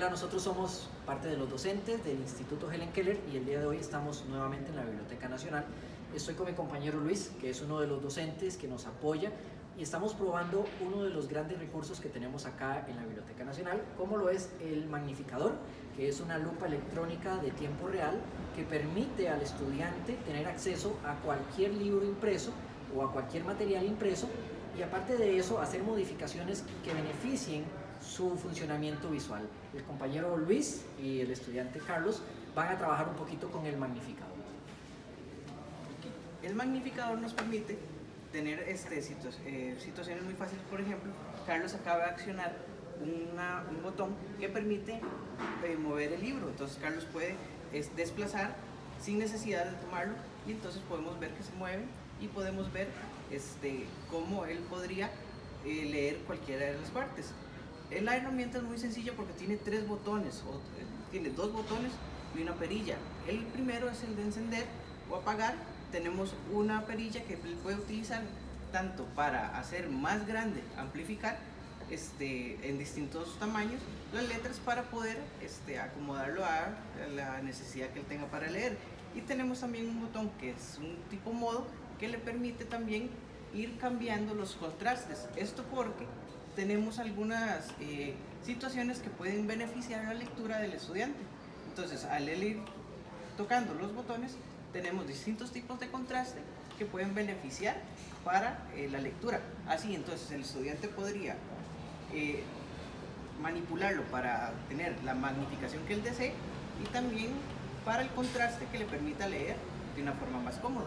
Hola, nosotros somos parte de los docentes del Instituto Helen Keller y el día de hoy estamos nuevamente en la Biblioteca Nacional. Estoy con mi compañero Luis, que es uno de los docentes que nos apoya y estamos probando uno de los grandes recursos que tenemos acá en la Biblioteca Nacional, como lo es el magnificador, que es una lupa electrónica de tiempo real que permite al estudiante tener acceso a cualquier libro impreso o a cualquier material impreso y aparte de eso hacer modificaciones que beneficien su funcionamiento visual. El compañero Luis y el estudiante Carlos van a trabajar un poquito con el magnificador. El magnificador nos permite tener este, eh, situaciones muy fáciles, por ejemplo, Carlos acaba de accionar un botón que permite eh, mover el libro, entonces Carlos puede desplazar sin necesidad de tomarlo y entonces podemos ver que se mueve y podemos ver este, cómo él podría eh, leer cualquiera de las partes. La herramienta es muy sencilla porque tiene tres botones, o, eh, tiene dos botones y una perilla. El primero es el de encender o apagar. Tenemos una perilla que puede utilizar tanto para hacer más grande, amplificar este, en distintos tamaños las letras para poder este, acomodarlo a la necesidad que él tenga para leer. Y tenemos también un botón que es un tipo modo que le permite también ir cambiando los contrastes. Esto porque tenemos algunas eh, situaciones que pueden beneficiar la lectura del estudiante. Entonces, al ir tocando los botones, tenemos distintos tipos de contraste que pueden beneficiar para eh, la lectura. Así, entonces, el estudiante podría eh, manipularlo para tener la magnificación que él desee y también para el contraste que le permita leer de una forma más cómoda.